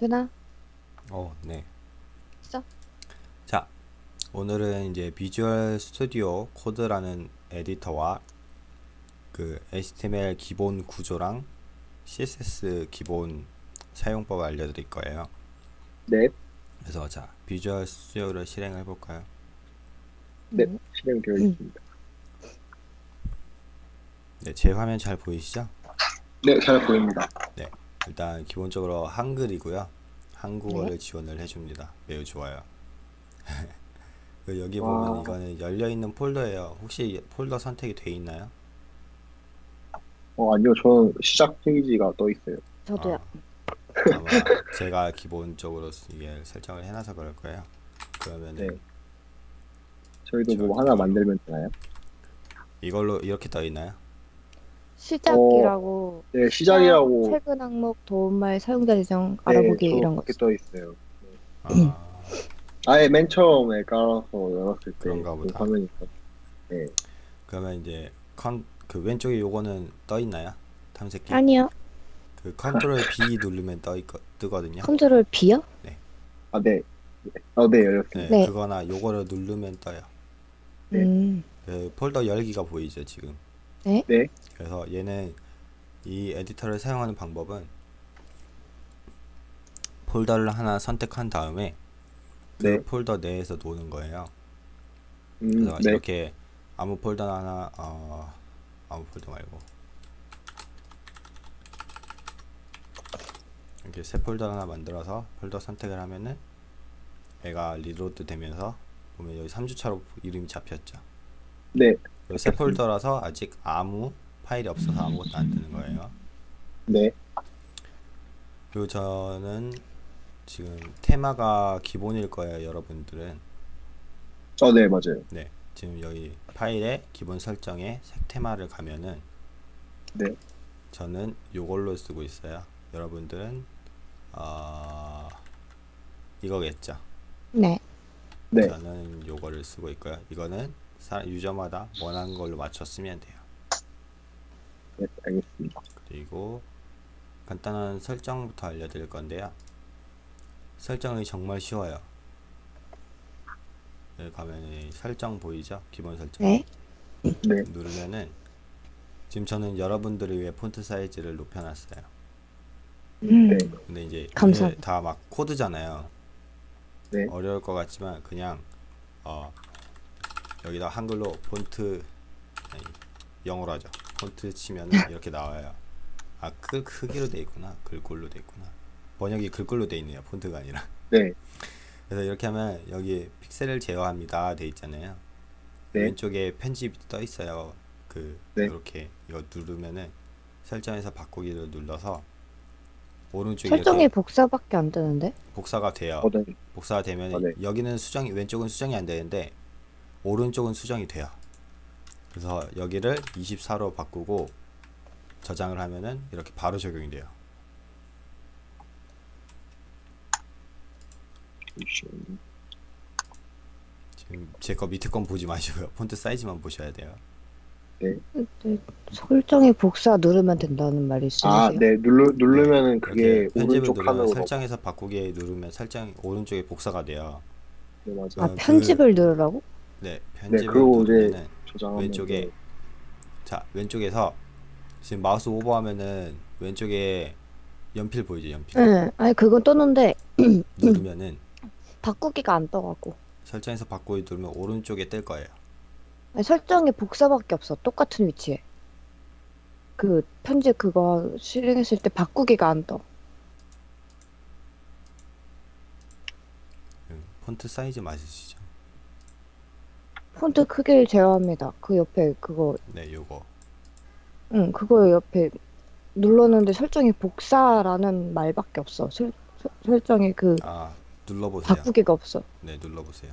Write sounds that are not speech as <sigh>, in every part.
되나? 어, 네. 있어? 자, 오늘은 이제 비주얼 스튜디오 코드라는 에디터와 그 HTML 기본 구조랑 CSS 기본 사용법 알려드릴 거예요. 네, 그래서 자, 비주얼 스튜디오를 실행해 볼까요? 네, 음. 실행되어 음. 있습니다. 네, 제 화면 잘 보이시죠? 네, 잘 보입니다. 일단 기본적으로 한글이고요. 한국어를 지원을 해줍니다. 매우 좋아요. <laughs> 그 여기 보면 와. 이거는 열려 있는 폴더예요. 혹시 폴더 선택이 돼 있나요? 어, 아니요, 저는 시작 페이지가 떠 있어요. 저도요. 아, 아마 제가 기본적으로 이게 설정을 해놔서 그럴 거예요. 그러면은 네. 저희도 뭐 하나 만들면 되나요? 이걸로 이렇게 떠 있나요? 시작이라고 네, 시작이라고. 최근 항목 도움말 사용자 지정 네, 알아보기 저 이런 거 그렇게 떠 있어요. 음. 아, 아예 맨 처음에 깔아서 열었을 때 그런가 그 보다. 화면이 있어. 네, 그러면 이제 컨, 그 왼쪽에 요거는 떠 있나요? 탐색기. 아니요 그 컨트롤 B 누르면 떠 있거, 뜨거든요. 컨트롤 B요? 아, 네, 네. 어, 네, 열렸습니다. 네, 네. 그거나 요거를 누르면 떠요. 네. 음 그 폴더 열기가 보이죠 지금. 네. 네. 그래서 얘는 이 에디터를 사용하는 방법은 폴더를 하나 선택한 다음에 그 네. 폴더 내에서 노는 거예요. 음, 그래서 네, 이렇게 아무 폴더 하나 어 아무 폴더 말고 이렇게 새 폴더 하나 만들어서 폴더 선택을 하면은 얘가 reload 되면서 보면 여기 3주차로 이름이 잡혔죠. 네, 새 폴더라서 아직 아무 파일이 없어서 아무것도 안 뜨는 거예요. 네, 그리고 저는 지금 테마가 기본일 거예요, 여러분들은. 어, 네, 맞아요. 네, 지금 여기 파일에 기본 설정에 색 테마를 가면은 네, 저는 요걸로 쓰고 있어요. 여러분들은 어, 이거겠죠. 네. 네, 저는 요거를 쓰고 있고요. 이거는 사- 유저마다 원하는 걸로 맞춰 쓰면 돼요. 네, 알겠습니다. 그리고 간단한 설정부터 알려드릴 건데요. 설정이 정말 쉬워요. 여기 가면 이 설정 보이죠? 기본 설정. 네. 네, 누르면은 지금 저는 여러분들을 위해 폰트 사이즈를 높여놨어요. 음. 네, 근데 이제 감사합니다. 다막 코드잖아요. 네. 어려울 것 같지만 그냥 어 여기다 한글로 폰트 아니, 영어로 하죠. 폰트 치면은 이렇게 나와요. 아, 그 크기로 돼 있구나. 글꼴로 돼 있구나. 번역이 글꼴로 돼 있네요. 폰트가 아니라. 네, 그래서 이렇게 하면 여기 픽셀을 제어합니다. 돼 있잖아요. 네. 왼쪽에 편집이 떠 있어요. 그 네. 이렇게 이거 누르면은 설정에서 바꾸기를 눌러서 오른쪽에 설정이 복사밖에 안 되는데 복사가 돼요. 어, 네, 복사가 되면 아, 네. 여기는 수정이 왼쪽은 수정이 안 되는데 오른쪽은 수정이 돼요. 그래서 여기를 24로 바꾸고 저장을 하면은 이렇게 바로 적용이 돼요. 지금 제 거 밑에 건 보지 마시고요. 폰트 사이즈만 보셔야 돼요. 네. 설정이 복사 누르면 된다는 말이 있으세요? 아, 네, 누르 누르면은 그게 이렇게 편집을 오른쪽 화면으로. 설정에서 바꾸기 누르면 설정 오른쪽에 복사가 돼요. 네, 맞아요. 아 그- 편집을 누르라고? 네, 편집을 그리고 이제 저장하면 왼쪽에 돼. 자 왼쪽에서 지금 마우스 오버하면은 왼쪽에 연필 보이죠 연필 네. 아니 그건 떴는데 <clears throat> 누르면은 <clears throat> 바꾸기가 안 떠갖고 설정에서 바꾸기 누르면 오른쪽에 뜰 거예요 아니, 설정이 복사밖에 없어 똑같은 위치에 그 편집 그거 실행했을 때 바꾸기가 안 떠. 음, 폰트 사이즈 맞으시죠? 폰트 크기를 제어합니다. 그 옆에 그거 네 요거 응, 그거 옆에 눌렀는데 설정이 복사라는 말밖에 없어. 설, 설- 설정이 그 아 눌러보세요 바꾸기가 없어. 네 눌러보세요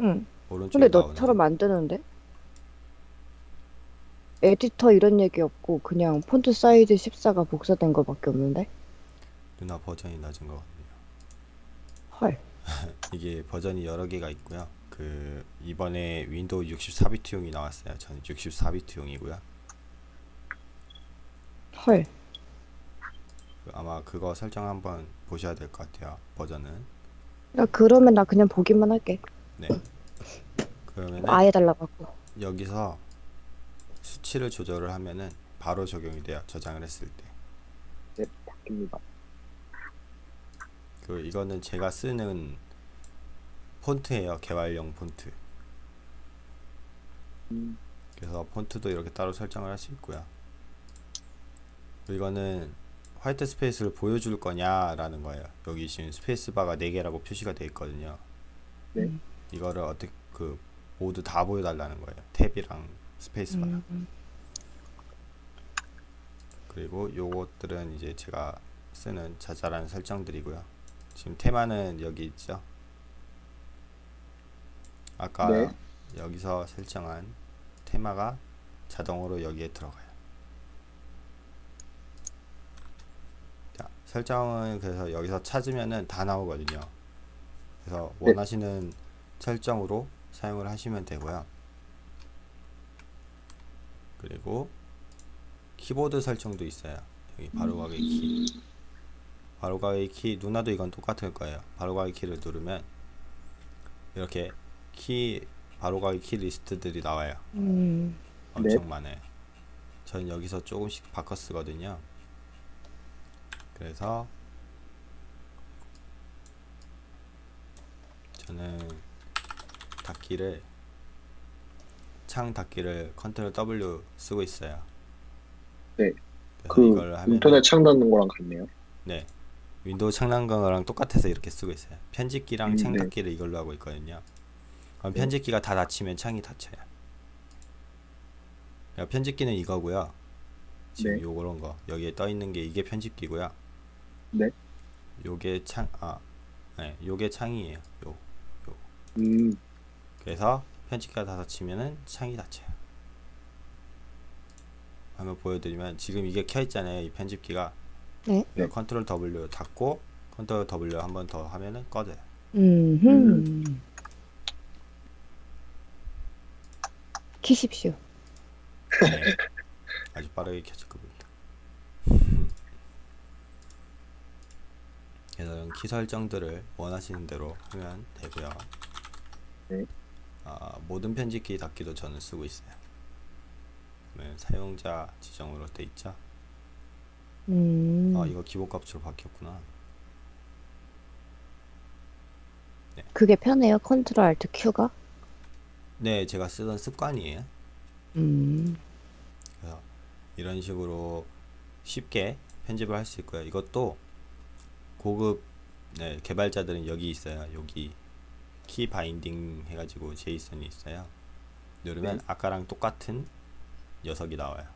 응. 오른쪽에 근데 나오는 너처럼 안 되는데? 에디터 이런 얘기 없고 그냥 폰트 사이즈 14가 복사된 거밖에 없는데? 누나 버전이 낮은 것 같네요 헐. <laughs> 이게 버전이 여러 개가 있고요 그 이번에 윈도우 64비트용이 나왔어요 저는 64비트용이고요 헐. 그 아마 그거 설정 한번 보셔야 될 것 같아요. 버전은. 야, 그러면 나 그냥 보기만 할게. 네. 그러면은 아예 달라갖고. 여기서 수치를 조절을 하면은 바로 적용이 돼요. 저장을 했을 때. 네, 바뀝니다. 그 이거는 제가 쓰는 폰트예요. 개발용 폰트. 음, 그래서 폰트도 이렇게 따로 설정을 할 수 있고요. 이거는 white space를 보여줄 거냐 라는 거예요. 여기 지금 스페이스바가 4개라고 표시가 되어 있거든요. 네. 음. 이거를 어떻게 그 모두 다 보여달라는 거예요. 탭이랑 스페이스바랑. 음. 그리고 요것들은 이제 제가 쓰는 자잘한 설정들이고요. 지금 테마는 여기 있죠. 아까 네. 여기서 설정한 테마가 자동으로 여기에 들어가요. 자, 설정은 그래서 여기서 찾으면은 다 나오거든요. 그래서 네. 원하시는 설정으로 사용을 하시면 되고요. 그리고 키보드 설정도 있어요. 여기 바로가기 키. 바로가기 키 누나도 이건 똑같을 거예요. 바로가기 키를 누르면 이렇게 키 바로가기 키 리스트들이 나와요. 음. 엄청 많아요. 저는 여기서 조금씩 바꿔 쓰거든요. 그래서 저는 닫기를 창 닫기를 컨트롤 W 쓰고 있어요. 네. 그 이걸 하면 인터넷 창 닫는 거랑 같네요. 네. 윈도우 창 닫는 거랑 똑같아서 이렇게 쓰고 있어요. 편집기랑 음, 창 네. 닫기를 이걸로 하고 있거든요. 그럼 네. 편집기가 다 닫히면 창이 닫혀요. 그러니까 편집기는 이거고요. 지금 네. 요런 거 여기에 떠 있는 게 이게 편집기고요. 네. 요게 창 아, 네, 요게 창이에요. 요. 음, 그래서 편집기가 다 닫히면은 창이 닫혀요. 한번 보여드리면 지금 이게 켜 있잖아요. 이 편집기가. 네. 네. 컨트롤 W 닫고 컨트롤 W 한 번 더 하면은 꺼져요. 음. 키십시오. 네. <laughs> 아주 빠르게 켜질 겁니다. <laughs> 그래서 이런 키 설정들을 원하시는 대로 하면 되고요. 네. 아, 모든 편집기 닫기도 저는 쓰고 있어요. 그러면 사용자 지정으로 돼 있죠. 음. 아 이거 기본 값으로 바뀌었구나. 그게 편해요. 컨트롤 알트 Q가? 네, 제가 쓰던 습관이에요. 음. 그래서 이런 식으로 쉽게 편집을 할 수 있고요. 이것도 고급 네, 개발자들은 여기 있어요. 여기 키 바인딩 해가지고 제이슨이 있어요. 누르면 네. 아까랑 똑같은 녀석이 나와요.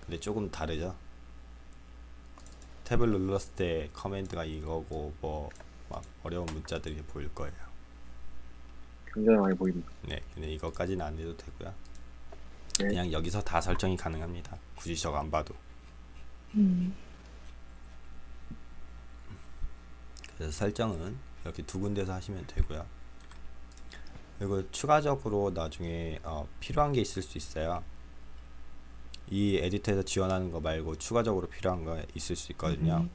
근데 조금 다르죠. 탭을 눌렀을 때 커맨드가 이거고 뭐 막 어려운 문자들이 보일 거예요. 굉장히 많이 보입니다. 네, 근데 이것까지는 안 해도 되고요. 네. 그냥 여기서 다 설정이 가능합니다. 굳이 저거 안 봐도. 음. 그래서 설정은 이렇게 두 군데서 하시면 되고요. 그리고 추가적으로 나중에 어, 필요한 게 있을 수 있어요. 이 에디터에서 지원하는 거 말고 추가적으로 필요한 거 있을 수 있거든요.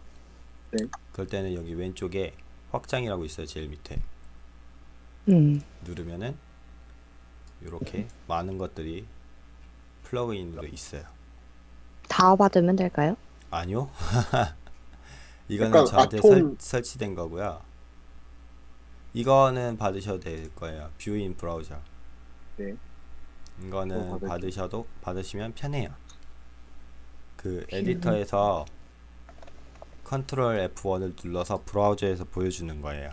네. 그럴 때는 여기 왼쪽에 확장이라고 있어요. 제일 밑에 음. 누르면은 이렇게 많은 것들이 플러그인으로 있어요. 다 받으면 될까요? 아니요. <laughs> 이거는 저한테 아톰- 설, 설치된 거고요. 이거는 받으셔도 될 거예요. view in browser. 네. 이거는. 받으셔도 받으시면 편해요. 그 view. 에디터에서 컨트롤 F1을 눌러서 브라우저에서 보여주는 거예요.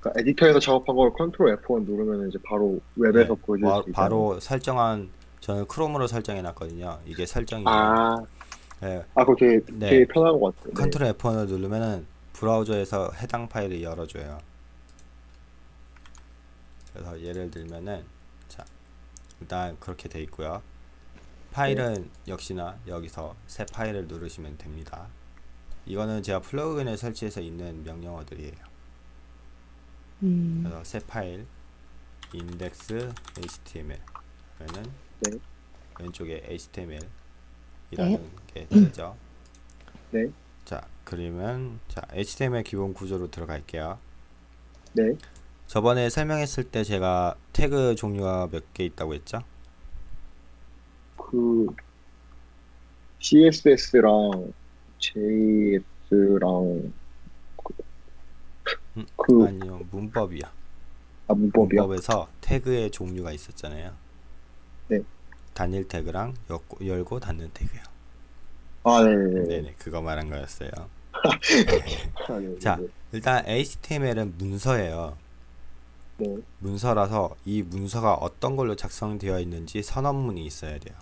그러니까 에디터에서 작업한 걸 컨트롤 F1 누르면 이제 바로 웹에서 네, 보여줄 바, 수 있잖아요. 바로 설정한 저는 크롬으로 설정해 놨거든요. 이게 설정이에요. 아, 네, 아, 그거 되게, 네. 되게 편한 것 같아요. 네. 컨트롤 F1을 누르면은 브라우저에서 해당 파일을 열어줘요. 그래서 예를 들면은 자 일단 그렇게 돼 있고요. 파일은 역시나 여기서 새 파일을 누르시면 됩니다. 이거는 제가 플러그인을 설치해서 있는 명령어들이에요. 음. 그래서 새 파일 index html 그러면은 네. 왼쪽에 html이라는 게 뜨죠. 네. 자, 그러면 자, HTML 기본 구조로 들어갈게요. 네. 저번에 설명했을 때 제가 태그 종류가 몇 개 있다고 했죠? 그 CSS랑 JS랑 음, 그 아니요, 문법이야. 아, 문법이요? 문법에서 태그의 종류가 있었잖아요. 네. 단일 태그랑 엮고, 열고 닫는 태그요. 아, 네네네. 네네, 그거 말한 거였어요. 아, 네, 자. 네, 일단 HTML은 문서예요. 네. 문서라서 이 문서가 어떤 걸로 작성되어 있는지 선언문이 있어야 돼요.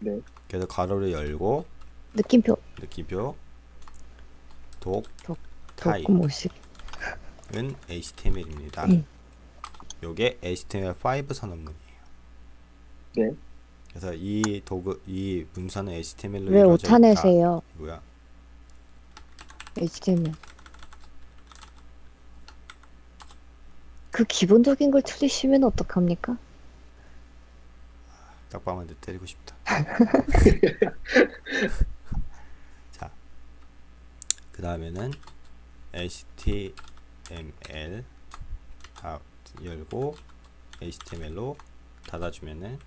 네. 그래서 괄호를 열고 느낌표 느낌표 독 독, 타입은 도구모식. HTML입니다. 음. 요게 HTML5 선언문이에요. 네. 그래서 이 도구 이 문서는 HTML로 왜 오타내세요? 있다. HTML. 그 기본적인 걸 틀리시면 어떡합니까? 딱밤한테 때리고 싶다. <laughs> 자, 그 다음에는 HTML 다 열고 HTML로 닫아주면은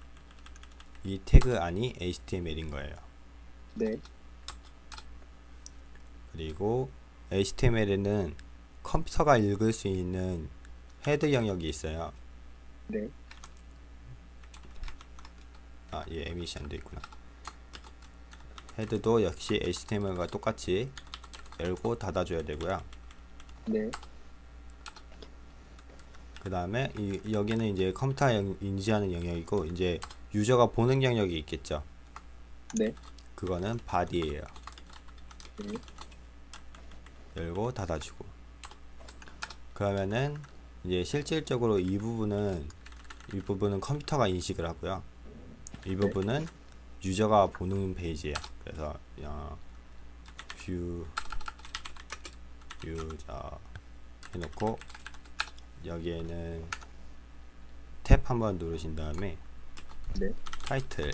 이 태그 안이 HTML인 거예요. 네. 그리고 HTML에는 컴퓨터가 읽을 수 있는 head 영역이 있어요. 네. 아, 예, 에미션도 있구나. head도 역시 HTML과 똑같이 열고 닫아줘야 되고요. 네. 그 다음에 이 여기는 이제 컴퓨터 영- 인지하는 영역이고 이제 유저가 보는 영역이 있겠죠. 네. 그거는 body예요. 네. 열고 닫아주고. 그러면은 이제 실질적으로 이 부분은 이 부분은 컴퓨터가 인식을 하고요. 이 부분은 유저가 보는 페이지예요. 그래서 어, view user 해놓고 여기에는 탭 한번 누르신 다음에 네. 타이틀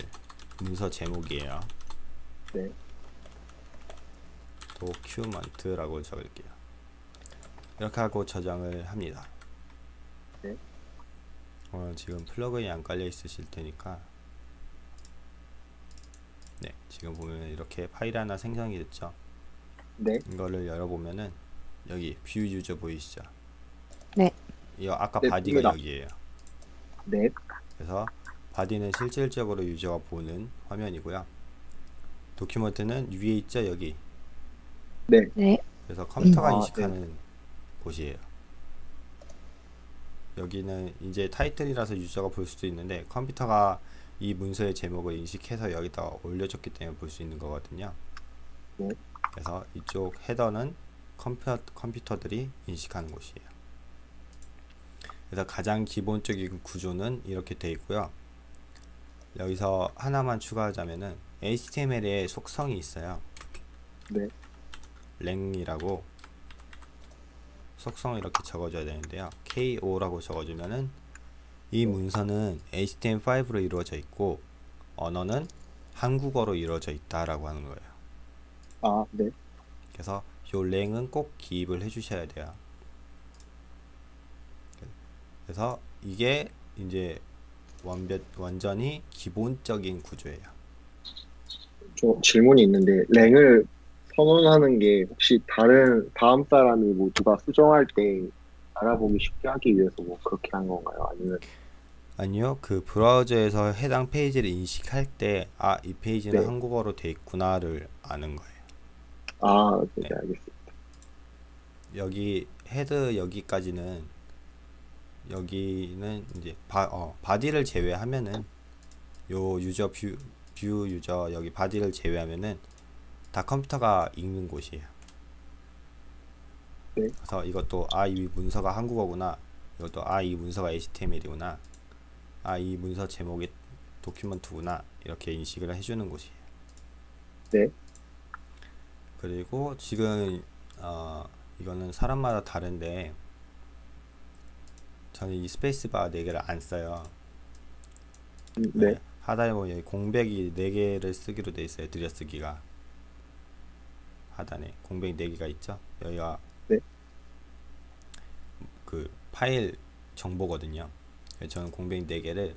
문서 제목이에요. 네. document라고 적을게요. 이렇게 하고 저장을 합니다. 네. 어, 지금 플러그인이 안 깔려 있으실 테니까 네, 지금 보면 이렇게 파일 하나 생성이 됐죠. 네. 이거를 열어보면은 여기 view user 보이시죠? 네. 이거 아까 네, body가. 여기에요. 네. 그래서 body는 실질적으로 유저가 보는 화면이고요. document는 위에 있죠, 여기. 네. 네. 그래서 컴퓨터가 아, 인식하는 곳이에요. 여기는 이제 title이라서 유저가 볼 수도 있는데 컴퓨터가 이 문서의 제목을 인식해서 여기다가 올려줬기 때문에 볼 수 있는 거거든요. 네. 그래서 이쪽 헤더는 컴퓨터, 컴퓨터들이 인식하는 곳이에요. 그래서 가장 기본적인 구조는 이렇게 되어 있고요. 여기서 하나만 추가하자면은 HTML에 속성이 있어요. 네. 랭이라고 속성을 이렇게 적어줘야 되는데요. KO라고 적어주면은 이 문서는 HTML5로 이루어져 있고 언어는 한국어로 이루어져 있다라고 하는 거예요. 아, 네. 그래서 요 랭은 꼭 기입을 해주셔야 돼요. 그래서 이게 이제 완벽 완전히 기본적인 구조예요. 저 질문이 있는데 랭을 선언하는 게 혹시 다른 다음 사람이 뭐 누가 수정할 때 알아보기 쉽게 하기 위해서 뭐 그렇게 한 건가요? 아니면 아니요, 그 브라우저에서 해당 페이지를 인식할 때, 아, 이 페이지는 네. 한국어로 돼 있구나를 아는 거예요. 아, 네, 네. 알겠습니다. 여기 head 여기까지는 여기는 이제 바, 어, body를 제외하면은 요 user view, view user 여기 body를 제외하면은 다 컴퓨터가 읽는 곳이에요. 네. 그래서 이것도 아 이 문서가 한국어구나. 이것도 아 이 문서가 HTML이구나. 아 이 문서 제목이 document구나. 이렇게 인식을 해주는 곳이에요. 네. 그리고 지금 어, 이거는 사람마다 다른데 저는 이 스페이스바 4개를 안 써요. 음, 네. 하다에 보면 여기 공백이 4개를 쓰기로 돼 있어요. 들여쓰기가. 하단에 공백 4개가 있죠. 여기가 네. 그 파일 정보거든요. 저는 공백 4개를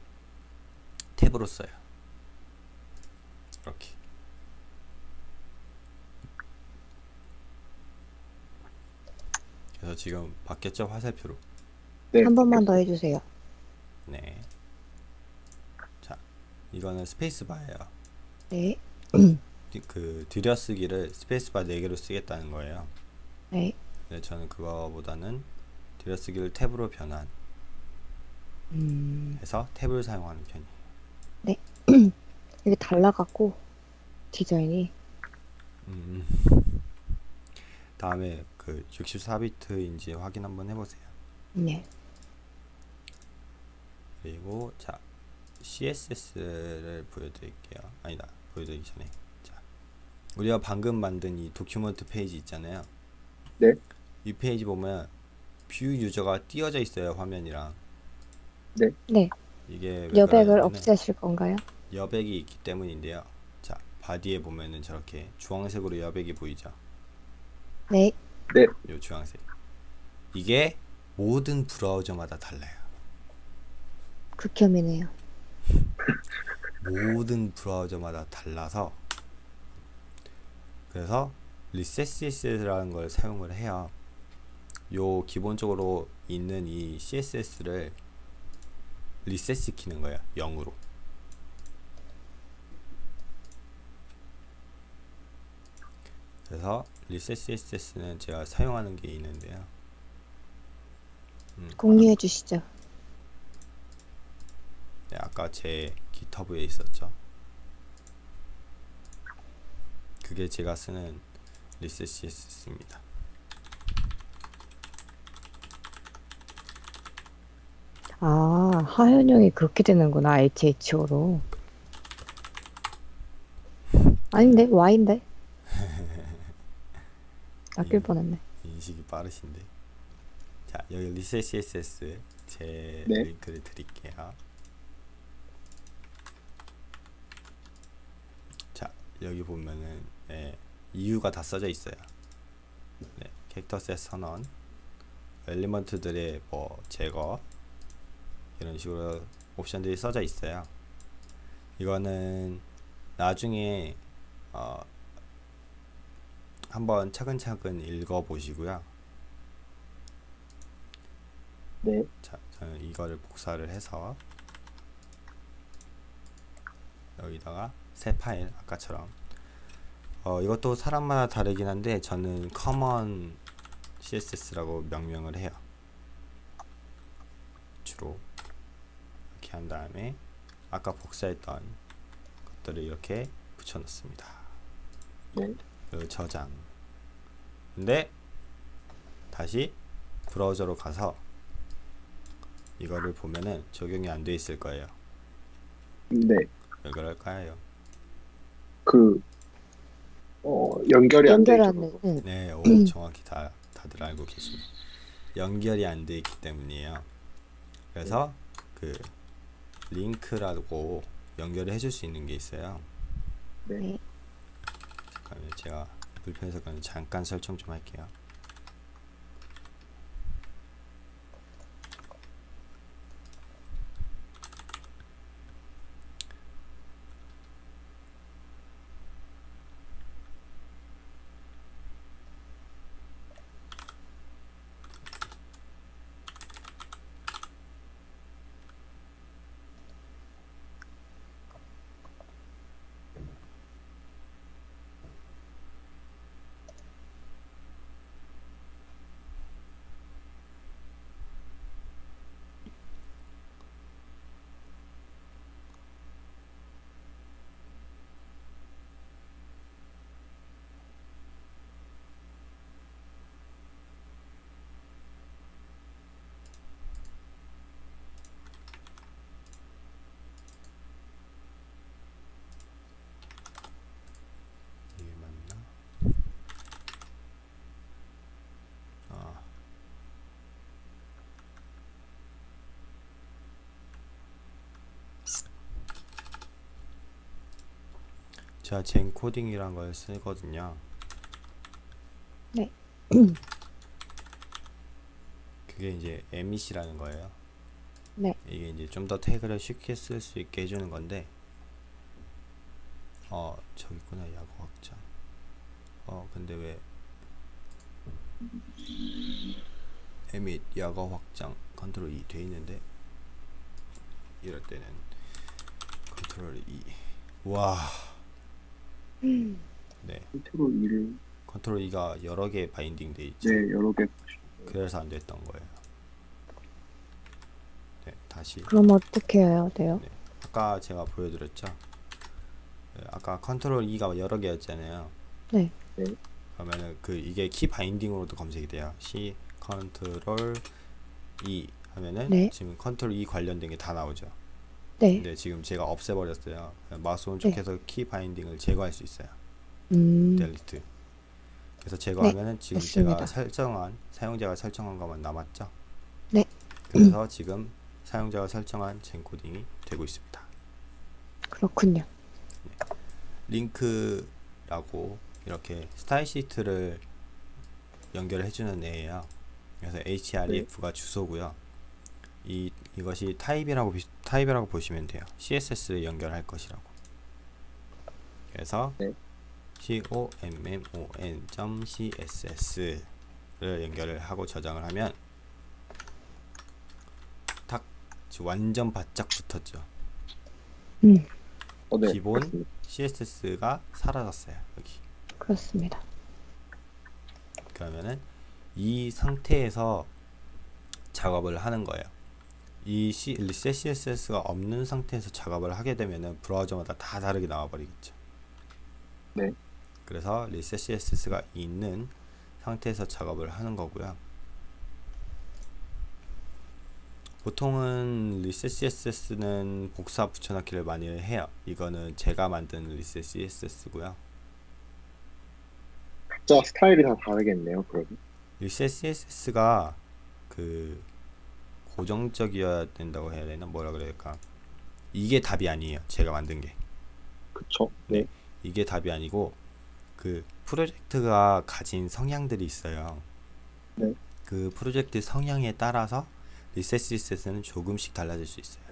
탭으로 써요. 이렇게. 그래서 지금 바뀌었죠 화살표로. 네. 한 번만 더 해주세요. 네. 자, 이거는 스페이스바예요. 네. 디- <clears throat> 그 들여쓰기를 스페이스바 4개로 쓰겠다는 거예요. 네. 네, 저는 그거보다는 들여쓰기를 탭으로 변환해서 음, 탭을 사용하는 편이에요. <clears throat> 이게 달라갖고 디자인이 음. 다음에 그 64비트인지 확인 한번 해보세요. 네. 그리고 자 CSS를 보여드릴게요. 아니다 보여드리기 전에 자 우리가 방금 만든 이 document 페이지 있잖아요. 네. 이 페이지 보면 view user가 띄어져 있어요 화면이랑. 네. 이게 왜 여백을 없애실 건가요? 여백이 있기 때문인데요. 자 body에 보면은 저렇게 주황색으로 여백이 보이죠. 네. 요 주황색. 이게 모든 브라우저마다 달라요. 극혐이네요. 모든 브라우저마다 달라서 그래서 리셋CSS라는 걸 사용을 해요. 요 기본적으로 있는 이 CSS를 리셋 시키는 거예요. 0으로. 그래서 리셋 CSS는 제가 사용하는 게 있는데요. 음, 공유해 주시죠. 네, 아까 제 GitHub에 있었죠. 그게 제가 쓰는 리셋 CSS입니다. 아, 하현영이 그렇게 되는구나. HHO로. 아닌데? Y인데? <laughs> 아낄 음. 뻔했네. 인식이 빠르신데. 자, 여기 리셋 CSS 제 네. 링크를 드릴게요. 자, 여기 보면은 예, 이유가 다 써져 있어요. 네, 캐릭터 셋 선언, 엘리먼트들의 뭐 제거 이런 식으로 옵션들이 써져 있어요. 이거는 나중에 어, 한번 차근차근 읽어 보시고요. 네. 자, 저는 이거를 복사를 해서 여기다가 새 파일 아까처럼 어, 이것도 사람마다 다르긴 한데 저는 common css라고 명명을 해요. 주로 이렇게 한 다음에 아까 복사했던 것들을 이렇게 붙여 넣습니다. 네. 그리고 저장. 근데 다시 브라우저로 가서 이거를 보면은 적용이 안 돼 있을 거예요. 네. 왜 그럴까요? 그, 어, 연결이 안 되죠. 연결하는, 응. 네, 오, 정확히 다 다들 알고 계십니다. 연결이 안 돼 있기 때문이에요. 그래서 그 링크라고 연결을 해줄 수 있는 게 있어요. 네. 잠깐만요, 제가 불편해서 그냥 잠깐 설정 좀 할게요. 이게 맞나? 아. 제가 젠 코딩이란 걸 쓰거든요. <clears throat> 그게 이제 MEC라는 거예요. 네. 이게 이제 좀 더 태그를 쉽게 쓸 수 있게 해주는 건데, 어 저기 있구나 약어 확장. 어 근데 왜 Emmet 약어 확장 control E 돼 있는데 이럴 때는 control E. 와, 네. control E를 control E가 여러 개 binding 돼 있죠. 네 여러 개 그래서 안 됐던 거예요. 네, 다시. 그럼 어떻게 해야 돼요? 네. 아까 제가 보여드렸죠. 네, 아까 control E가 여러 개였잖아요. 네. 네. 그러면은 그 이게 key binding으로도 검색이 돼요. C control E 하면은 네. 지금 control E 관련된 게 다 나오죠. 네. 근데 지금 제가 없애버렸어요. 마우스 오른쪽에서 key binding을 제거할 수 있어요. 음, delete. 그래서 제거하면은 지금 제가 됐습니다. 설정한 사용자가 설정한 것만 남았죠. 네. 그래서 지금 사용자가 설정한 Zen Coding이 되고 있습니다. 그렇군요. link라고 이렇게 style sheet를 연결해 주는 애예요. 그래서 href가 주소고요. 이 이것이 타입이라고 비- 타입이라고 보시면 돼요. CSS를 연결할 것이라고. 그래서 네. common.css를 연결을 하고 저장을 하면 탁 완전 바짝 붙었죠. 음, 어, 네, 기본 그렇습니다. CSS가 사라졌어요. 여기. 그렇습니다. 그러면은 이 상태에서 작업을 하는 거예요. 이 C, 리셋 CSS가 없는 상태에서 작업을 하게 되면은 브라우저마다 다 다르게 나와 버리겠죠. 네. 그래서 리셋 CSS가 있는 상태에서 작업을 하는 거고요. 보통은 리셋 CSS는 복사 붙여넣기를 많이 해요. 이거는 제가 만든 리셋 CSS고요. 각자 스타일이 다 다르겠네요. 그러면 리셋 CSS가 그 고정적이어야 된다고 해야 되나 뭐라 그래야 될까 이게 답이 아니에요 제가 만든 게 그쵸? 네. 이게 답이 아니고 그 프로젝트가 가진 성향들이 있어요 네. 그 프로젝트 성향에 따라서 리셋 CSS는 조금씩 달라질 수 있어요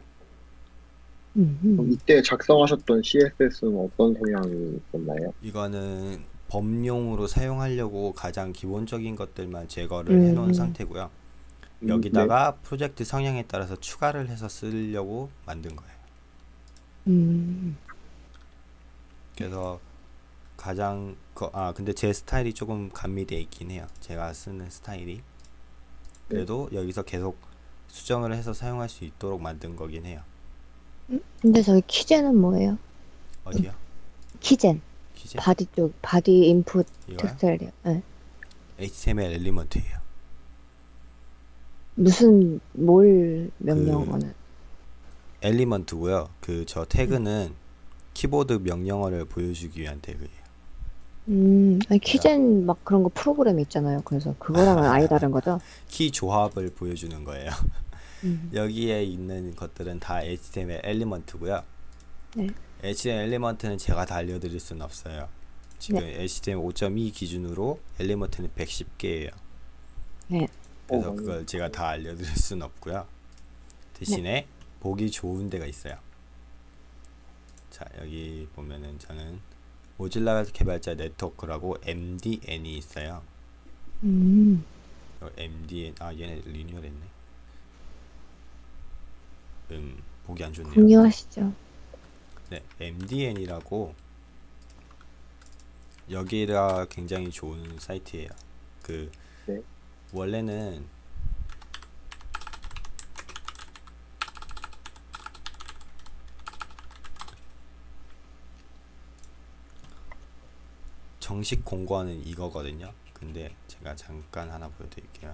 음. 이때 작성하셨던 CSS는 어떤 성향이 있었나요? 이거는 범용으로 사용하려고 가장 기본적인 것들만 제거를 음. 해놓은 상태고요 음, 여기다가 프로젝트 성향에 따라서 추가를 해서 쓰려고 만든 거예요 음, 그래서 가장 그, 아 근데 제 스타일이 조금 가미돼 있긴 해요. 제가 쓰는 스타일이 그래도 여기서 계속 수정을 해서 사용할 수 있도록 만든 거긴 해요. 근데 저기 keygen은 뭐예요? 어디요? keygen. 키제 body 쪽, body input area. 네. HTML element예요. 무슨, 뭘 명령어는? element고요. 그 저 태그는 키보드 명령어를 보여주기 위한 태그예요. 음, 아니, keygen 막 그런 거 프로그램 있잖아요. 그래서 그거랑은 아예 다른 거죠? <laughs> 키 조합을 보여주는 거예요. <laughs> 음, 여기에 있는 것들은 다 HTML element고요. 네. HTML element는 제가 다 알려드릴 수는 없어요. 지금 HTML 5.2 기준으로 element는 110개예요. 네. 그래서 어, 그걸 제가 다 알려드릴 수는 없고요. 대신에 보기 좋은 데가 있어요. 자 여기 보면은 저는 Mozilla 개발자 네트워크라고 MDN이 있어요. 음, 어, MDN 아 얘네 리뉴얼했네. 음 보기 안 좋네요. 공유하시죠. 네, MDN이라고 여기가 굉장히 좋은 사이트예요. 그 네. 원래는 정식 공고하는 이거거든요. 근데 제가 잠깐 하나 보여드릴게요.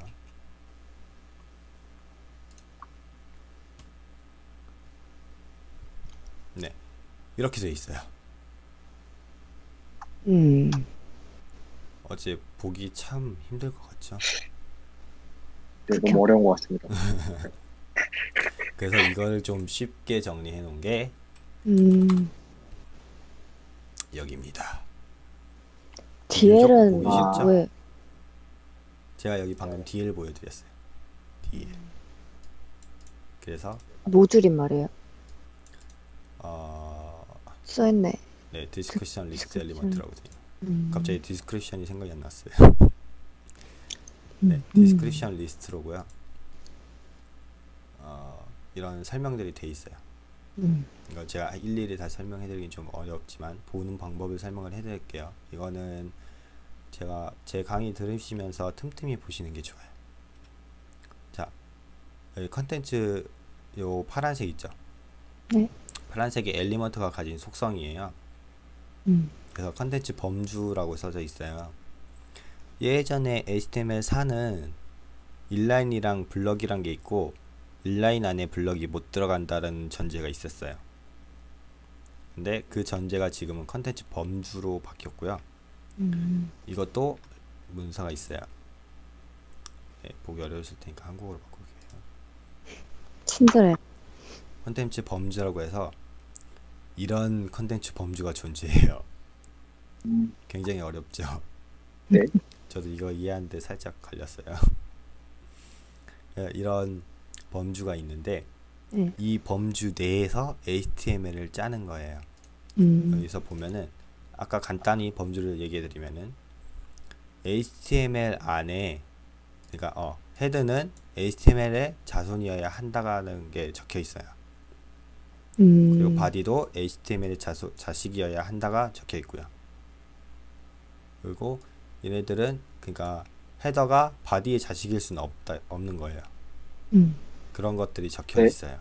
네, 이렇게 돼 있어요. 음, 어제 보기 참 힘들 것 같죠? <laughs> 네, 너무 어려운 것 같습니다. <laughs> 그래서 이거를 좀 쉽게 정리해 놓은 게 음, 여기입니다. 보기 싫죠? 왜, 제가 여기 방금 DL 보여드렸어요. DL. 그래서 모듈인 말이에요. 어, 써있네. 네 description list. element라고 돼요. 음. 갑자기 description이 생각이 안 났어요. 음. 네, description list로고요. 어, 이런 설명들이 돼 있어요. 음. 이거 제가 일일이 다 설명해드리긴 좀 어렵지만 보는 방법을 설명을 해드릴게요. 이거는 제가 제 강의 들으시면서 틈틈이 보시는 게 좋아요. 자, 여기 컨텐츠 요 파란색 있죠? 네. 파란색이 element가 가진 속성이에요. 음. 그래서 컨텐츠 범주라고 써져 있어요. 예전에 HTML4는 inline이랑 block이란 게 있고 inline 안에 block이 못 들어간다는 전제가 있었어요. 근데 그 전제가 지금은 컨텐츠 범주로 바뀌었고요. 음. 이것도 문서가 있어요. 네, 보기 어려우실 테니까 한국어로 바꿀게요. 친절해. 컨텐츠 범주라고 해서 이런 컨텐츠 범주가 존재해요. 음, 굉장히 어렵죠. 네. 저도 이거 이해하는데 살짝 걸렸어요. <laughs> 예, 이런 범주가 있는데 네. 이 범주 내에서 HTML을 짜는 거예요. 음. 여기서 보면은 아까 간단히 범주를 얘기해 드리면은 HTML 안에 그러니까 어 head는 HTML의 자손이어야 한다는 게 적혀 있어요. 음. 그리고 body도 HTML의 자소, 자식이어야 한다가 적혀 있고요. 그리고 얘네들은 그러니까 head가 body의 자식일 수는 없다 없는 거예요. 음. 그런 것들이 적혀 네. 있어요.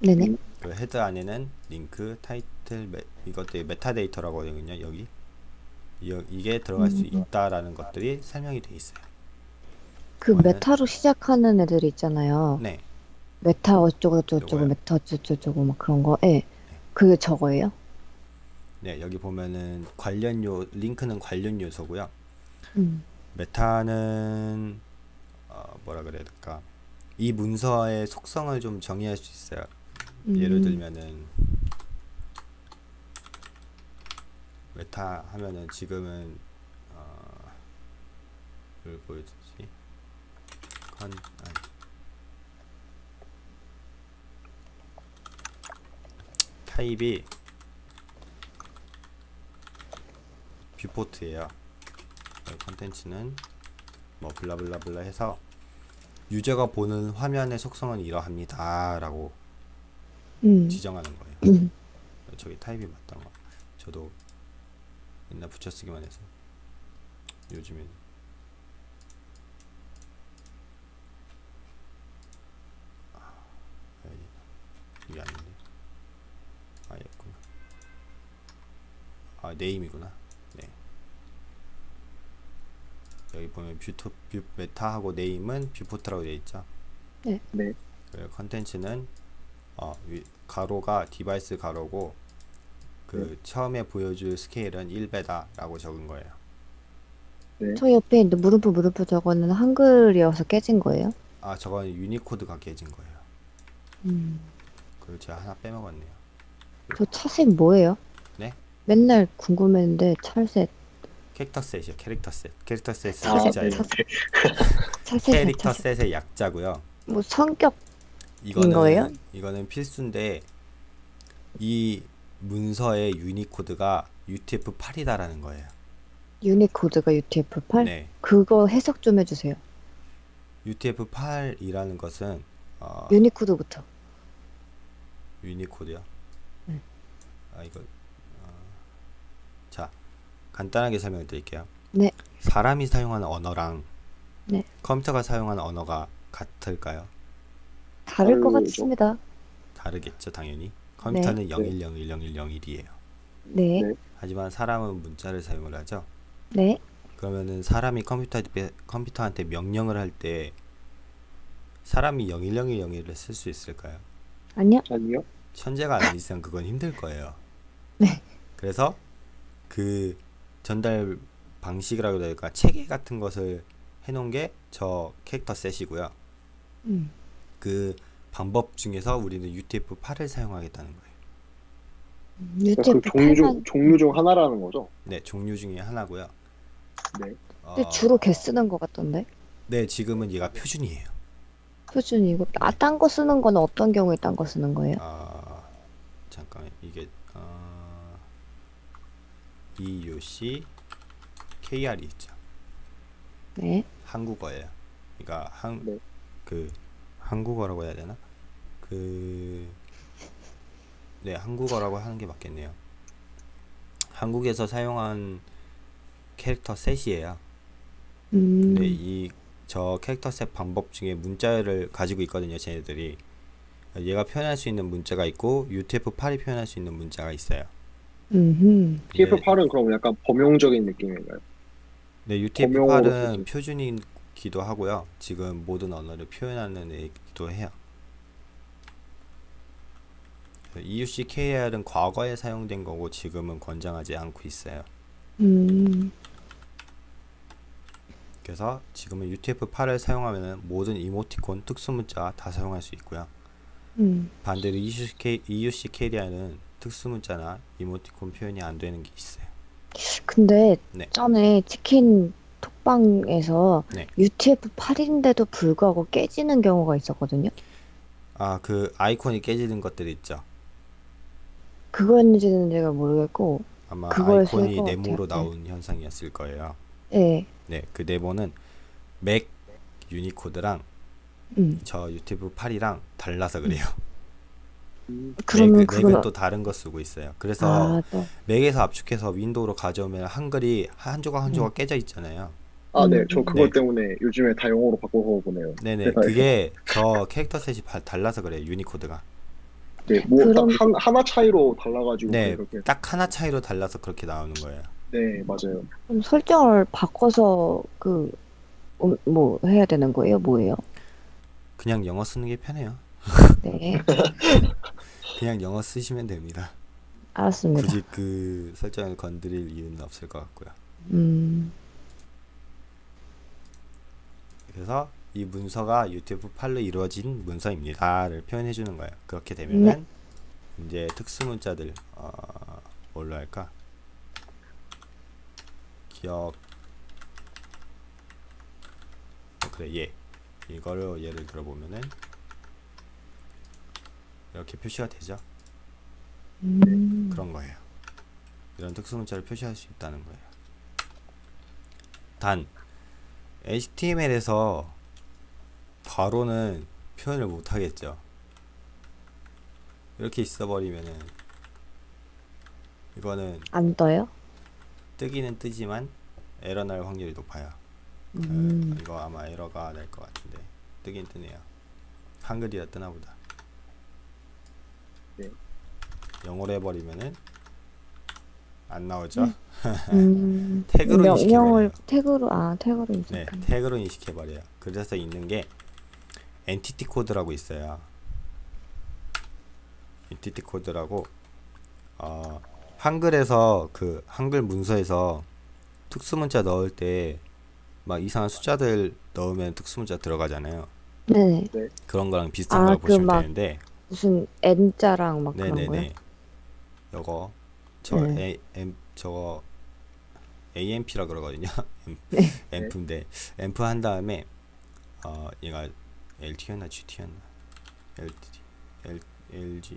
네네. 그 헤드 안에는 링크, 타이틀, 메, 이것들이 메타데이터라고 하거든요. 여기 이, 이게 들어갈 수 음. 있다라는 것들이 설명이 돼 있어요. 그 meta로 시작하는 애들이 있잖아요. 네, meta 어쩌고 저쩌고? meta 어쩌고 저쩌고 막 그런 거. 예. 그게 저거예요? 네 여기 보면은 관련 요 링크는 관련 요소고요. 음. meta는 어, 뭐라 그래야 될까? 이 문서의 속성을 좀 정의할 수 있어요. 예를 음. 들면은 meta 하면은 지금은 어, 뭘 보여주지? 컨 아니. 타입이 뷰포트예요. 컨텐츠는 뭐 블라블라블라 해서 유저가 보는 화면의 속성은 이러합니다 라고 음. 지정하는 거예요. 음. 저기 타입이 맞던 거. 저도 옛날 붙여쓰기만 해서 요즘엔 아, 아니, 이게 아닌데. 아, 였구나. 아, name이구나. 네. 여기 보면 뷰토 뷰 meta하고 name은 viewport라고 되어 있죠. 네. 그 컨텐츠는 어, 위, 가로가 device 가로고 그 처음에 보여줄 스케일은 1배다라고 적은 거예요. 저 옆에 있는 물음표 물음표 저거는 한글이어서 깨진 거예요? 아, 저건 유니코드가 깨진 거예요. 음. 그리고 제가 하나 빼먹었네요. 저 차색 뭐예요? 네? 맨날 궁금했는데 charset 캐릭터 셋이요. 캐릭터 셋. 캐릭터 셋은 아, 차색 캐릭터 셋의 약자고요. 뭐 성격 이거는 거예요? 이거는 필수인데 이 문서의 유니코드가 UTF-8이다라는 거예요. 유니코드가 UTF-8 네. 그거 해석 좀 해주세요. UTF-8이라는 것은 어, 유니코드부터. 유니코드요. 네. 아 이거 간단하게 설명을 드릴게요. 네. 사람이 사용하는 언어랑 네. 컴퓨터가 사용하는 언어가 같을까요? 다를 것. 같습니다. 다르겠죠, 당연히. 컴퓨터는 네. 01010101이에요. 네, 네. 하지만 사람은 문자를 사용을 하죠. 네. 그러면은 사람이 컴퓨터 컴퓨터한테 명령을 할 때 사람이 010101을 쓸 수 있을까요? 아니요. 아니요. 천재가 아닌 이상 그건 힘들 거예요. 네. 그래서 그 전달 방식이라고 해야 될까 체계 같은 것을 해놓은 게 저 캐릭터 셋이고요. 음. 그 방법 중에서 우리는 UTF-8을 사용하겠다는 거예요. 그러니까 그 종류 중 종류 중 하나라는 거죠. 네, 종류 중에 하나고요. 네. 어, 근데 주로 개 쓰는 것 같던데. 네, 지금은 얘가 표준이에요. 표준이고 아 딴거 쓰는 거는 어떤 경우에 딴 거 쓰는 거예요? 아, 잠깐 이게 어, EUC KR이 있죠. 네. 한국어예요. 그러니까 한 네. 그 한국어라고 해야 되나? 그 네, 한국어라고 하는 게 맞겠네요. 한국에서 사용한 캐릭터 셋이에요. 음. 근데 이 저 캐릭터 셋 방법 중에 문자를 가지고 있거든요, 쟤네들이. 얘가 표현할 수 있는 문자가 있고 UTF-8이 표현할 수 있는 문자가 있어요. 음. TF8은 그럼 약간 범용적인 느낌인가요? 네, 범용어로 UTF-8은 쓰지. 표준이기도 하고요. 지금 모든 언어를 표현하는 애이기도 해요. EUC-KR은 과거에 사용된 거고 지금은 권장하지 않고 있어요. 음. 그래서 지금은 UTF-8을 사용하면 모든 이모티콘, 특수문자 다 사용할 수 있고요. 음. 반대로 EUC-K, EUC-KR는 특수문자나 이모티콘 표현이 안 되는 게 있어요. 근데 네. 전에 치킨 톡방에서 네. UTF-8인데도 불구하고 깨지는 경우가 있었거든요. 아, 그 아이콘이 깨지는 것들 있죠. 그거였는지는 제가 모르겠고, 아마 아이콘이 네모로 같아요. 나온 현상이었을 거예요. 예. 네, 그 네모는 맥 유니코드랑 음. 저 UTF-8이랑 달라서 그래요. 음, 그러면 맥, 그건 맥은 또 다른 거 쓰고 있어요. 그래서 아, 또. 맥에서 압축해서 윈도우로 가져오면 한글이 한 조각 한 조각 깨져 있잖아요. 아, 네. 저 음. 그것 네. 때문에 요즘에 다 영어로 바꿔서 보네요. 네네, 세상에. 그게 저 캐릭터 셋이 바- 달라서 그래요. 유니코드가. 네, 뭐딱 그럼- 한, 하나 차이로 달라가지고 네, 그렇게. 딱 하나 차이로 달라서 그렇게 나오는 거예요. 네, 맞아요. 그럼 설정을 바꿔서 그, 음, 뭐 해야 되는 거예요? 뭐예요? 그냥 영어 쓰는 게 편해요. 네. <laughs> 그냥 영어 쓰시면 됩니다. 알았습니다. 굳이 그 설정을 건드릴 이유는 없을 것 같고요. 음. 그래서 이 문서가 UTF-8로 이루어진 문서입니다를 표현해 주는 거예요. 그렇게 되면은 이제 특수 문자들 어, 뭘로 할까? 기억 어, 그래 얘 이거를 예를 들어 보면은 이렇게 표시가 되죠. 음. 그런 거예요. 이런 특수 문자를 표시할 수 있다는 거예요. 단 HTML에서 바로는 표현을 못 하겠죠. 이렇게 있어 버리면은 이거는 안 떠요? 뜨기는 뜨지만 에러 날 확률이 높아요. 그, 음. 이거 아마 에러가 날 것 같은데 뜨긴 뜨네요. 한글이라 뜨나 보다. 네. 영어로 해버리면은 안 나오죠. <laughs> 음. 태그로 인식해버려요. 태그로 아 태그로 네, 인식하는. 태그로 인식해버려요. 그래서 있는 게 entity code라고 있어요. entity code라고 어, 한글에서 그 한글 문서에서 특수문자 넣을 때 막 이상한 숫자들 넣으면 특수문자 들어가잖아요. 네네. 그런 거랑 비슷한 아, 걸 그 보시면 막 되는데 무슨 N자랑 막 그런 거요? 요거 저 네. A, M 저거 AMP라 그러거든요. <laughs> 네. 앰프인데 앰프 한 다음에 어 얘가 LT였나 GT였나 LT L LG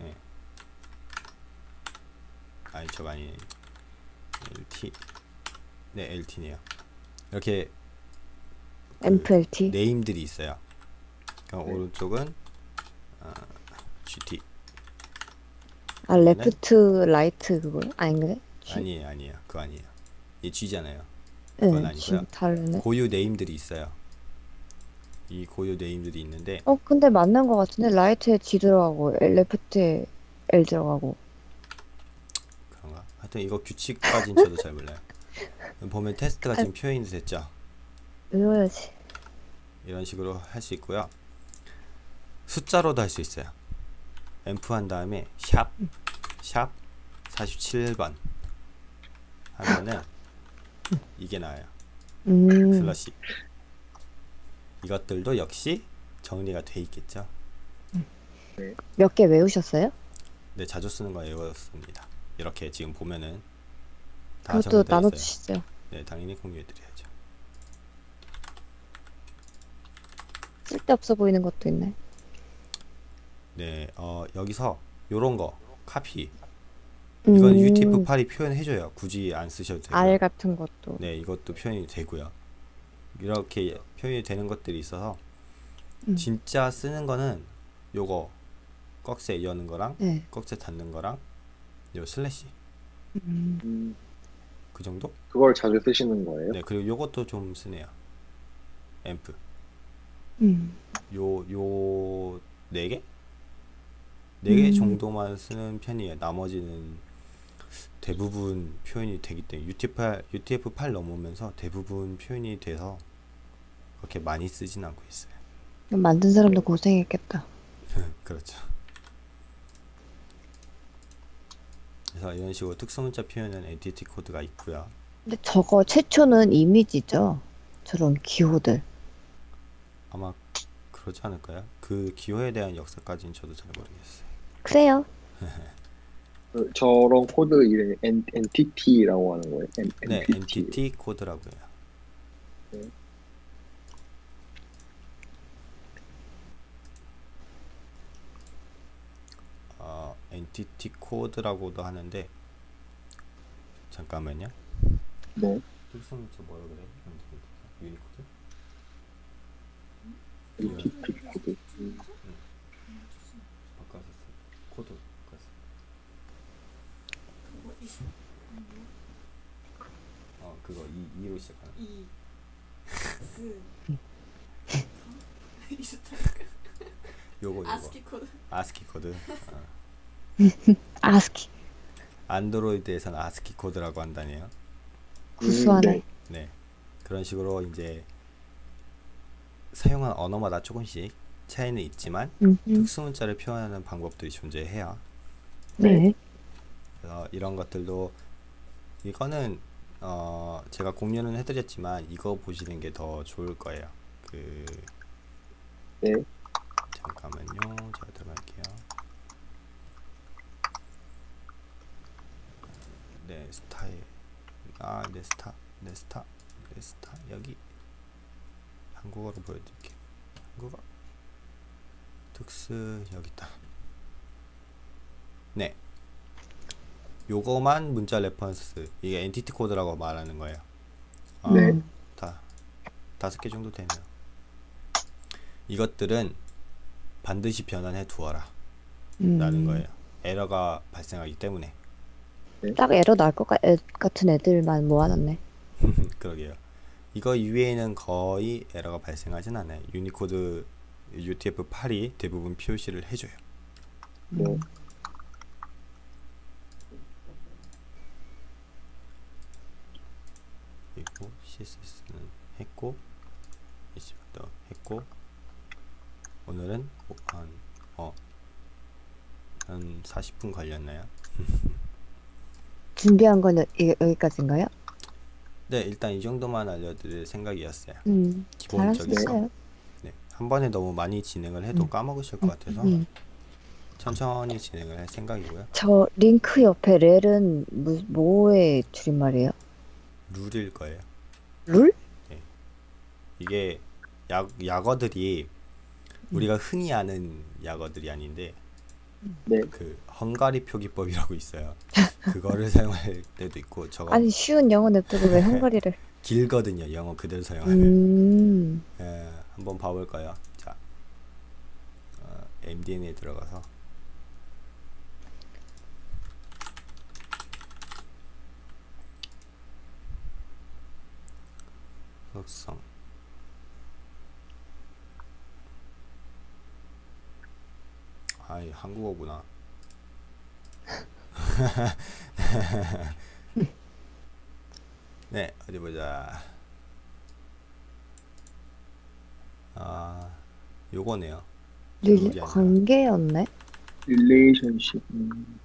예 아니 저거 아니 LT 네 LT네요. 이렇게 그 MFLT. name들이 있어요. 그럼 네. 오른쪽은 어, GT 아 left right 그거요? 아닌가요? G? 아니에요 아니에요 그거 아니에요. 이 G잖아요. 네, 그건 아니고요. G 다르네. 고유 name들이 있어요. 이 고유 name들이 있는데 어 근데 맞는 것 같은데 right에 G 들어가고 left에 L 들어가고. 그런가? 하여튼 이거 규칙까지는 저도 잘 몰라요. <laughs> 보면 테스트가 지금 표현이 됐죠. 외워야지. 이런 식으로 할 수 있고요. 숫자로도 할 수 있어요. 앰프 한 다음에 샵, 샵 47번. 하면은 이게 나와요. 음. 슬러시. 이것들도 역시 정리가 돼 있겠죠? 몇 개 외우셨어요? 네 자주 쓰는 거 외웠습니다. 이렇게 지금 보면은 다 그것도 나눠주시죠. 네 당연히 공유해드려야죠. 쓸데없어 보이는 것도 있나요? 네 어, 여기서 요런 거. 카피 이건 음, UTF-8이 표현해줘요. 굳이 안 쓰셔도 되고요. 알 같은 것도. 네, 이것도 표현이 되고요. 이렇게 표현이 되는 것들이 있어서 음. 진짜 쓰는 거는 요거 꺽쇠 여는 거랑 네. 꺽쇠 닫는 거랑 요 슬래시 음, 음, 그 정도? 그걸 자주 쓰시는 거예요? 네, 그리고 요것도 좀 쓰네요. amp 음, 요 요 네 개? 네개 음. 정도만 쓰는 편이에요. 나머지는 대부분 표현이 되기 때문에 UTF-8, UTF-8 넘으면서 대부분 표현이 돼서 그렇게 많이 쓰진 않고 있어요. 만든 사람도 고생했겠다. <laughs> 그렇죠. 그래서 이런 식으로 특수문자 표현은 entity code가 있고요. 근데 저거 최초는 이미지죠? 저런 기호들. 아마 그러지 않을까요? 그 기호에 대한 역사까지는 저도 잘 모르겠어요. 그래요. <laughs> 그 저런 코드 이름이 엔, entity라고 하는 거예요. 엔, 네, entity. entity code라고 해요. 네. 어, entity code라고도 하는데 잠깐만요. 네, 특수문자 뭐라 그래? 유니코드? entity code. 음, 바꿔서 써. 코드 바꿔서. 어, 그거 이 2로 시작하는. 이, 스, 요거 요거. 아스키 코드. 아스키 코드. 어. 아스키. 안드로이드에서는 아스키 코드라고 한다네요. 구수하네. 네. 네. 그런 식으로 이제 사용한 언어마다 조금씩 차이는 있지만 음, 음. 특수문자를 표현하는 방법들이 존재해요. 네. 그래서 이런 것들도 이거는 어 제가 공유는 해드렸지만 이거 보시는 게 더 좋을 거예요. 그 네. 잠깐만요. 제가 들어갈게요. 네 스타일 아 네 스타 네 스타 네 스타 여기 한국어로 보여드릴게요. 한국어 특수 여기 있다. 네. 요거만 문자 reference 이게 entity 코드라고 말하는 거예요. 어, 네. 다 다섯 개 정도 되네요. 이것들은 반드시 변환해 두어라 음. 라는 거예요. 에러가 발생하기 때문에 딱 에러 날 것 같은 애들만 모아놨네. <laughs> 그러게요. 이거 이외에는 거의 에러가 발생하진 않아요. 유니코드 UTF-8이 대부분 표시를 해줘요. 네. 음. 그리고 CSS는 했고 HTML도 했고 오늘은 뭐 한, 어, 한 40분 걸렸나요? <laughs> 준비한 이- 여기까지인가요? 네, 일단 이 정도만 알려드릴 생각이었어요. 음, 기본적인 거. 네, 한 번에 너무 많이 진행을 해도 음. 까먹으실 것 같아서 음. 천천히 진행을 할 생각이고요. 저 링크 옆에 렐은 뭐, 뭐의 줄임말이에요? 룰일 거예요. 룰? 이게 약, 약어들이 우리가 흔히 아는 약어들이 아닌데 네. 그 헝가리 표기법이라고 있어요. 그거를 <laughs> 사용할 때도 있고 저거 아니 쉬운 영어 냅두고 왜 헝가리를? <laughs> 길거든요. 영어 그대로 사용하면. 음, 예, 한번 봐볼까요? 자, 어, MDN에 들어가서 속성 아이 한국어구나. <laughs> 네, 어디 보자. 아, 요거네요. 아니라. 관계였네. 릴레이션십. 음,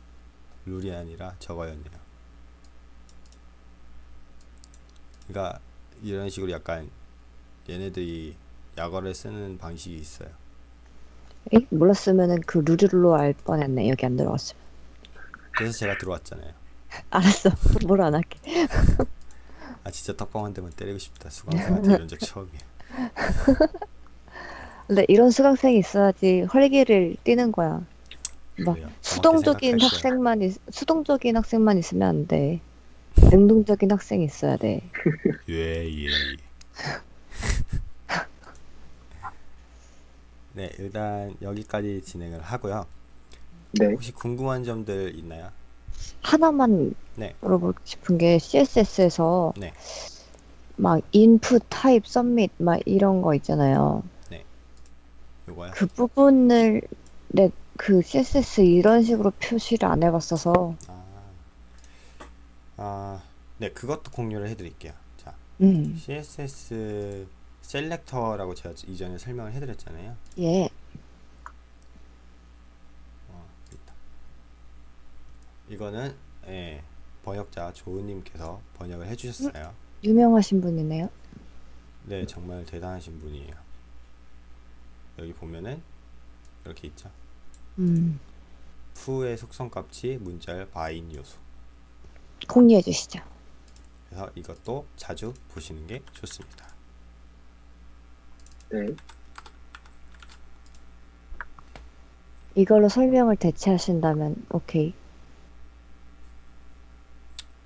룰이 아니라 저거였네요. 그러니까 이런 식으로 약간 얘네들이 약어를 쓰는 방식이 있어요. 에이, 몰랐으면은 그 룰로 알 뻔했네. 여기 안 들어갔으면. 그래서 제가 들어왔잖아요. <laughs> 알았어. 뭘 안 할게. <laughs> 아 진짜 떡방 한 대만 때리고 싶다. 수강생한테 이런 <laughs> 적 처음이에요. 근데 이런 수강생이 있어야지 활기를 띠는 거야. 막. 수동적인. 학생만 있, 수동적인 학생만 있으면 안 돼. 능동적인 학생이 있어야 돼. <laughs> 예, 예. <laughs> 네, 일단 여기까지 진행을 하고요. 네. 혹시 궁금한 점들 있나요? 하나만 네. 물어보고 싶은 게 CSS에서 네. 막 input, type, submit 막 이런 거 있잖아요. 요거요? 그 부분을 네, 그 CSS 이런 식으로 표시를 안 해봤어서 아, 아, 네, 그것도 공유를 해드릴게요. 자, 음, CSS 셀렉터라고 제가 이전에 설명을 해드렸잖아요. 예, 어. 이거는 예, 번역자 조은님께서 번역을 해주셨어요. 유명하신 분이네요. 네, 정말 대단하신 분이에요. 여기 보면은 이렇게 있죠. 음, fu의 속성 값이 문자열 바인 요소. 공유해 주시죠. 그래서 이것도 자주 보시는 게 좋습니다. 네. 이걸로 설명을 대체하신다면 오케이.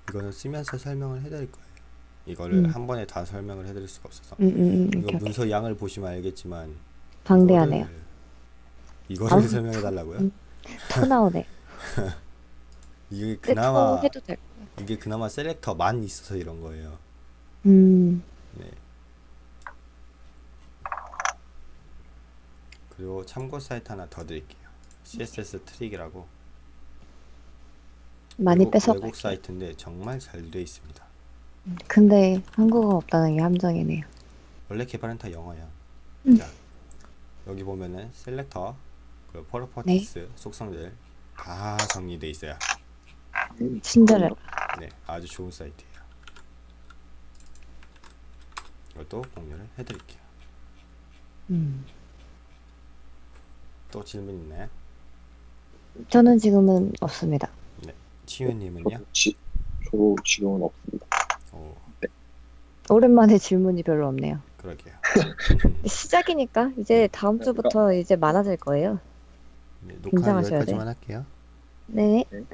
이거는 쓰면서 설명을 해드릴 거예요. 이거를 음. 한 번에 다 설명을 해드릴 수가 없어서. 음, 음, 음, 이거. 문서 양을 보시면 알겠지만 방대하네요. 이거를, 이거를 아, 설명해 달라고요? 음. 터 나오네. <laughs> 이게 그나마 터 해도 될. 이게 그나마 셀렉터만 있어서 이런 거예요. 음, 네. 그리고 참고 사이트 하나 더 드릴게요. CSS 트릭이라고 많이 뺏어. 외국 사이트인데 정말 잘 되어 있습니다. 근데 한국어 없다는 게 함정이네요. 원래 개발은 다 영어야. 음. 자, 여기 보면은 selector, 그 properties 속성들 다 정리돼 있어요. 친절해. 네, 아주 좋은 사이트예요. 이것도 공유를 해드릴게요. 음. 또 질문 있나요? 저는 지금은 없습니다. 치유님은요? 지, 저도 지금은 없습니다. 오, 오랜만에 질문이 별로 없네요. 그러게요. <laughs> 시작이니까 이제 다음 주부터 이제 많아질 거예요. 네, 녹화 긴장하셔야 여기까지만 할게요. 네. 네.